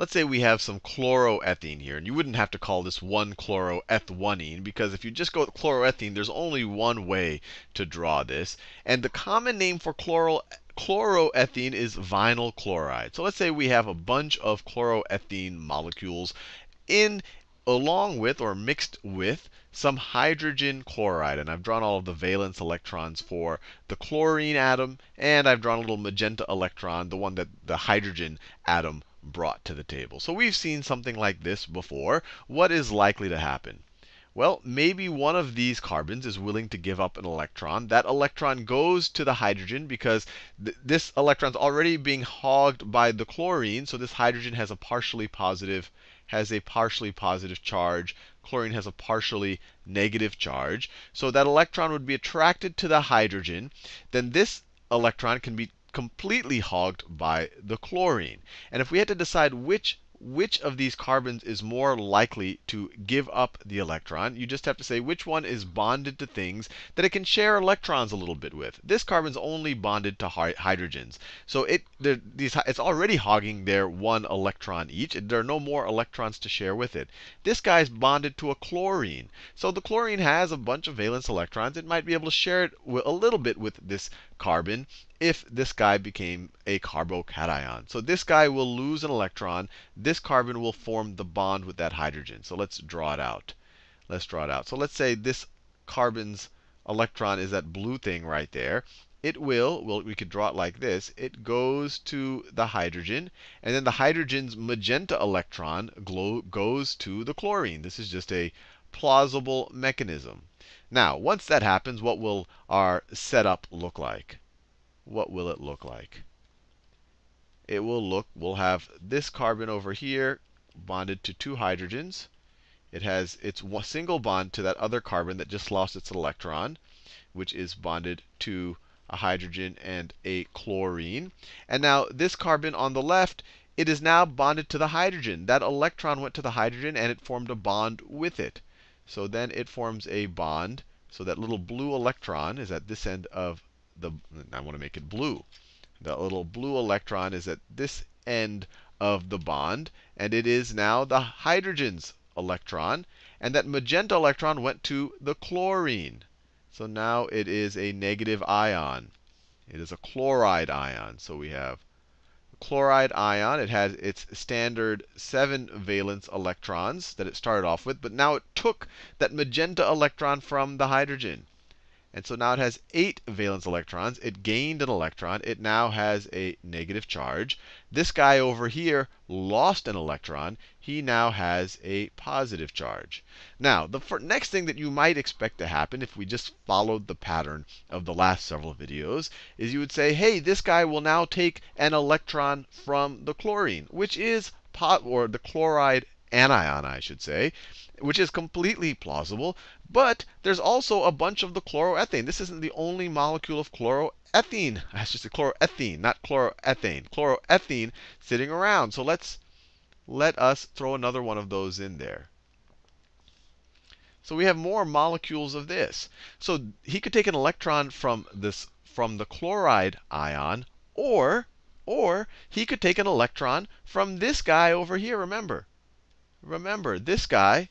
let's say we have some chloroethene here. And you wouldn't have to call this 1-chloroethene because if you just go with chloroethene, there's only one way to draw this. And the common name for chloro chloroethene is vinyl chloride. So let's say we have a bunch of chloroethene molecules in along with or mixed with some hydrogen chloride. And I've drawn all of the valence electrons for the chlorine atom, and I've drawn a little magenta electron, the one that the hydrogen atom brought to the table. So we've seen something like this before. What is likely to happen? Well, maybe one of these carbons is willing to give up an electron. That electron goes to the hydrogen because th this electron's already being hogged by the chlorine, so this hydrogen has a partially positive has a partially positive charge. Chlorine has a partially negative charge. So that electron would be attracted to the hydrogen. Then this electron can be completely hogged by the chlorine. And if we had to decide which which of these carbons is more likely to give up the electron. You just have to say which one is bonded to things that it can share electrons a little bit with. This carbon's only bonded to hydrogens. So it, these, it's already hogging their one electron each. There are no more electrons to share with it. This guy's bonded to a chlorine. So the chlorine has a bunch of valence electrons. It might be able to share it a little bit with this carbon if this guy became a carbocation. So this guy will lose an electron. This carbon will form the bond with that hydrogen. So let's draw it out. Let's draw it out. So let's say this carbon's electron is that blue thing right there. It will, well, we could draw it like this. It goes to the hydrogen, and then the hydrogen's magenta electron glow, goes to the chlorine. This is just a plausible mechanism. Now, once that happens, what will our setup look like? what will it look like? It will look, we'll have this carbon over here bonded to two hydrogens. It has its single bond to that other carbon that just lost its electron, which is bonded to a hydrogen and a chlorine. And now this carbon on the left, it is now bonded to the hydrogen. That electron went to the hydrogen and it formed a bond with it. So then it forms a bond. So that little blue electron is at this end of the, I want to make it blue. The little blue electron is at this end of the bond, and it is now the hydrogen's electron. And that magenta electron went to the chlorine. So now it is a negative ion. It is a chloride ion. So we have chloride ion. It has its standard 7 valence electrons that it started off with, but now it took that magenta electron from the hydrogen. And so now it has 8 valence electrons. It gained an electron. It now has a negative charge. This guy over here lost an electron. He now has a positive charge. Now, the next thing that you might expect to happen if we just followed the pattern of the last several videos is you would say, hey, this guy will now take an electron from the chlorine, which is, pot or the chloride anion, I should say, which is completely plausible. But there's also a bunch of the chloroethane. This isn't the only molecule of chloroethene. I should say chloroethene, not chloroethane. Chloroethene sitting around. So let's let us throw another one of those in there. So we have more molecules of this. So he could take an electron from this from the chloride ion, or or he could take an electron from this guy over here. Remember, remember this guy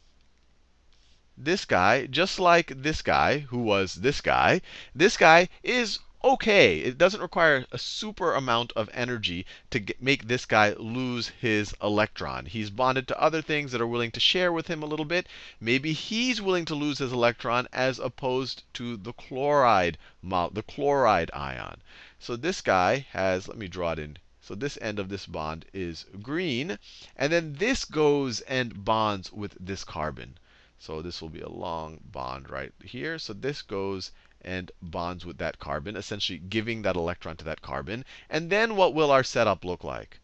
this guy, just like this guy, who was this guy, this guy is okay. It doesn't require a super amount of energy to get, make this guy lose his electron. He's bonded to other things that are willing to share with him a little bit. Maybe he's willing to lose his electron as opposed to the chloride, the chloride ion. So this guy has, let me draw it in. So this end of this bond is green. And then this goes and bonds with this carbon. So this will be a long bond right here. So this goes and bonds with that carbon, essentially giving that electron to that carbon. And then what will our setup look like?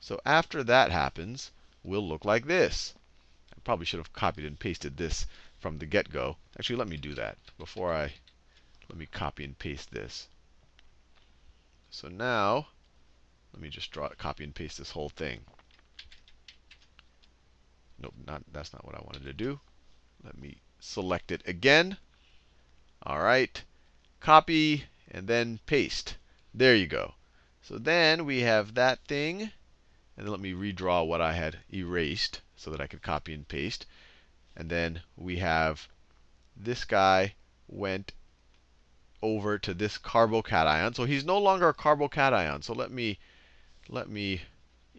So after that happens, we'll look like this. I probably should have copied and pasted this from the get-go. Actually, let me do that before I let me copy and paste this. So now, let me just draw, copy and paste this whole thing. Nope, not, that's not what I wanted to do. Let me select it again. All right. Copy and then paste. There you go. So then we have that thing. And then let me redraw what I had erased so that I could copy and paste. And then we have this guy went over to this carbocation. So he's no longer a carbocation. So let me let me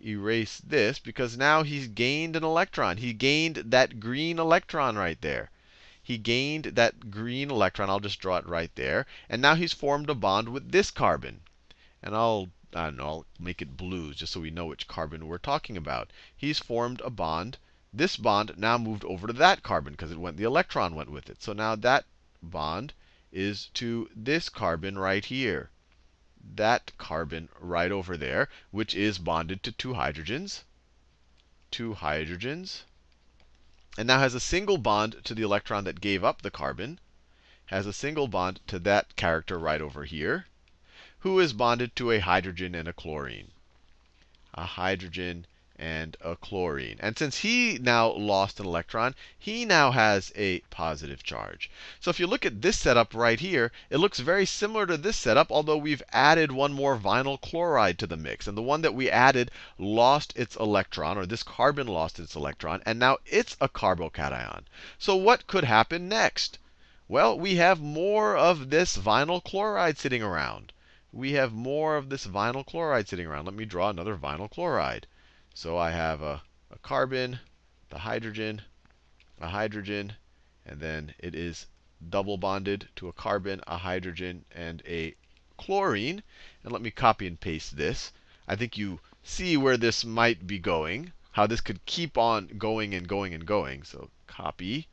erase this because now he's gained an electron. He gained that green electron right there. He gained that green electron. I'll just draw it right there. And now he's formed a bond with this carbon. And I'll, I don't know, I'll make it blue just so we know which carbon we're talking about. He's formed a bond. This bond now moved over to that carbon because it went, the electron went with it. So now that bond is to this carbon right here. That carbon right over there, which is bonded to two hydrogens. Two hydrogens. And now has a single bond to the electron that gave up the carbon. Has a single bond to that character right over here, who is bonded to a hydrogen and a chlorine. A hydrogen and a chlorine. And since he now lost an electron, he now has a positive charge. So if you look at this setup right here, it looks very similar to this setup, although we've added one more vinyl chloride to the mix. And the one that we added lost its electron, or this carbon lost its electron, and now it's a carbocation. So what could happen next? Well, we have more of this vinyl chloride sitting around. We have more of this vinyl chloride sitting around. Let me draw another vinyl chloride. So I have a, a carbon, the hydrogen, a hydrogen, and then it is double bonded to a carbon, a hydrogen, and a chlorine. And let me copy and paste this. I think you see where this might be going, how this could keep on going and going and going. So copy,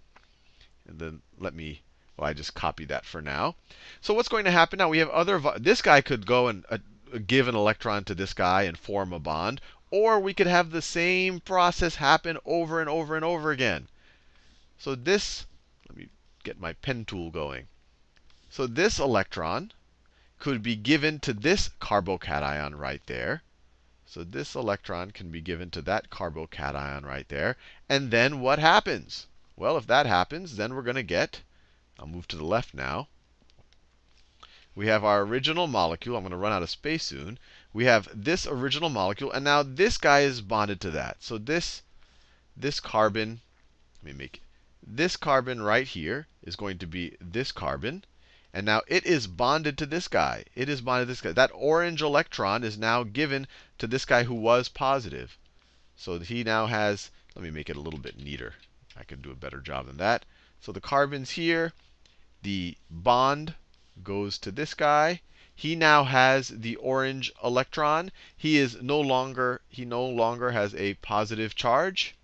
and then let me, well, I just copy that for now. So what's going to happen now? We have other, this guy could go and uh, give an electron to this guy and form a bond. Or we could have the same process happen over and over and over again. So this, let me get my pen tool going. So this electron could be given to this carbocation right there. So this electron can be given to that carbocation right there. And then what happens? Well, if that happens, then we're going to get, I'll move to the left now. We have our original molecule. I'm going to run out of space soon we have this original molecule, and now this guy is bonded to that. So this, this carbon, let me make this carbon right here is going to be this carbon. And now it is bonded to this guy. It is bonded to this guy. That orange electron is now given to this guy who was positive. So he now has, let me make it a little bit neater. I can do a better job than that. So the carbon's here. The bond goes to this guy he now has the orange electron. He is no longer he no longer has a positive charge.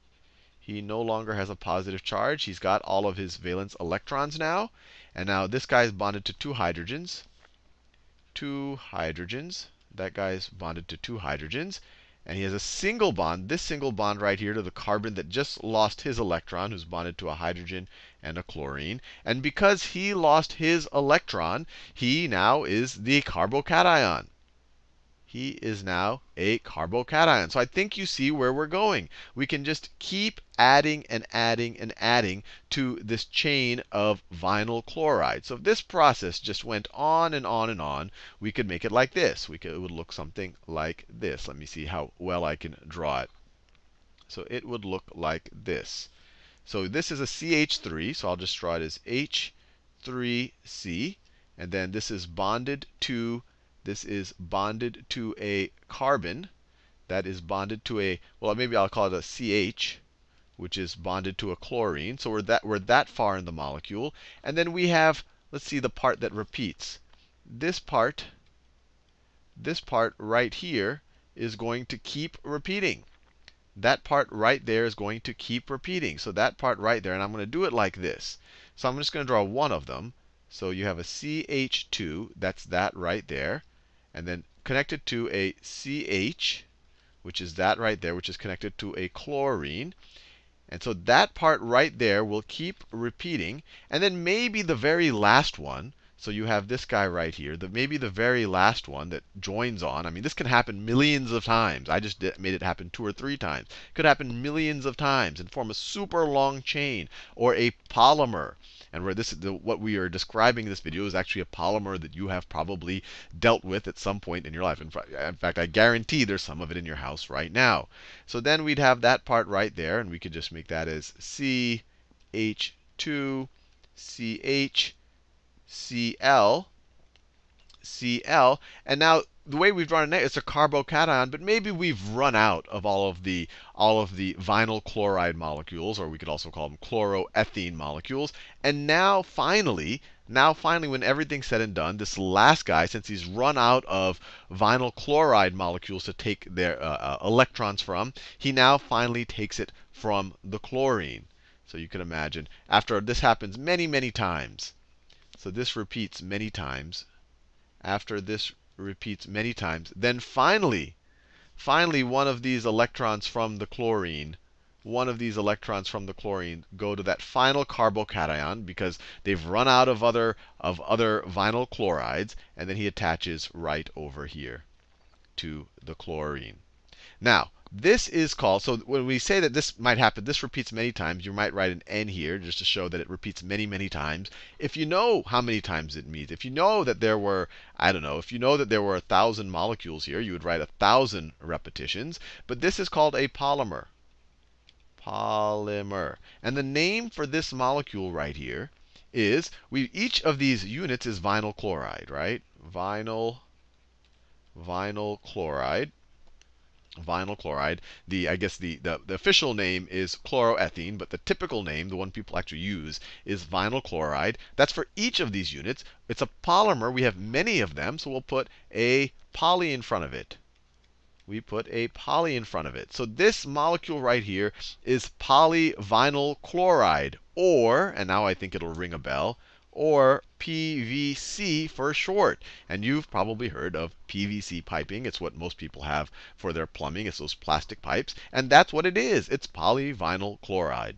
He no longer has a positive charge. He's got all of his valence electrons now. And now this guy is bonded to two hydrogens. Two hydrogens. That guy is bonded to two hydrogens. And he has a single bond, this single bond right here to the carbon that just lost his electron, who's bonded to a hydrogen and a chlorine. And because he lost his electron, he now is the carbocation. He is now a carbocation. So I think you see where we're going. We can just keep adding and adding and adding to this chain of vinyl chloride. So if this process just went on and on and on, we could make it like this. We could, it would look something like this. Let me see how well I can draw it. So it would look like this. So this is a CH3, so I'll just draw it as H3C. And then this is bonded to, this is bonded to a carbon that is bonded to a, well, maybe I'll call it a CH, which is bonded to a chlorine. So we're that, we're that far in the molecule. And then we have, let's see the part that repeats. This part, this part right here is going to keep repeating that part right there is going to keep repeating. So that part right there, and I'm going to do it like this. So I'm just going to draw one of them. So you have a CH2, that's that right there. And then connected to a CH, which is that right there, which is connected to a chlorine. And so that part right there will keep repeating. And then maybe the very last one, so you have this guy right here, the, maybe the very last one that joins on. I mean, this can happen millions of times. I just did, made it happen two or three times. It could happen millions of times and form a super long chain or a polymer. And where this, the, what we are describing in this video is actually a polymer that you have probably dealt with at some point in your life. In, in fact, I guarantee there's some of it in your house right now. So then we'd have that part right there, and we could just make that as CH2, CH, Cl, Cl. And now the way we've drawn it, it's a carbocation, but maybe we've run out of all of the all of the vinyl chloride molecules, or we could also call them chloroethene molecules. And now finally, now finally, when everything's said and done, this last guy, since he's run out of vinyl chloride molecules to take their uh, uh, electrons from, he now finally takes it from the chlorine. So you can imagine, after this happens many, many times, so this repeats many times. After this repeats many times, then finally, finally one of these electrons from the chlorine, one of these electrons from the chlorine go to that final carbocation because they've run out of other of other vinyl chlorides, and then he attaches right over here to the chlorine. Now, this is called, so when we say that this might happen, this repeats many times, you might write an n here just to show that it repeats many, many times. If you know how many times it meets, if you know that there were, I don't know, if you know that there were a thousand molecules here, you would write a thousand repetitions. But this is called a polymer. Polymer. And the name for this molecule right here is, we each of these units is vinyl chloride, right? Vinyl, vinyl chloride vinyl chloride. The I guess the, the, the, official name is chloroethene, but the typical name, the one people actually use, is vinyl chloride. That's for each of these units. It's a polymer. We have many of them, so we'll put a poly in front of it. We put a poly in front of it. So this molecule right here is polyvinyl chloride, or, and now I think it'll ring a bell, or PVC for short. And you've probably heard of PVC piping. It's what most people have for their plumbing. It's those plastic pipes. And that's what it is. It's polyvinyl chloride.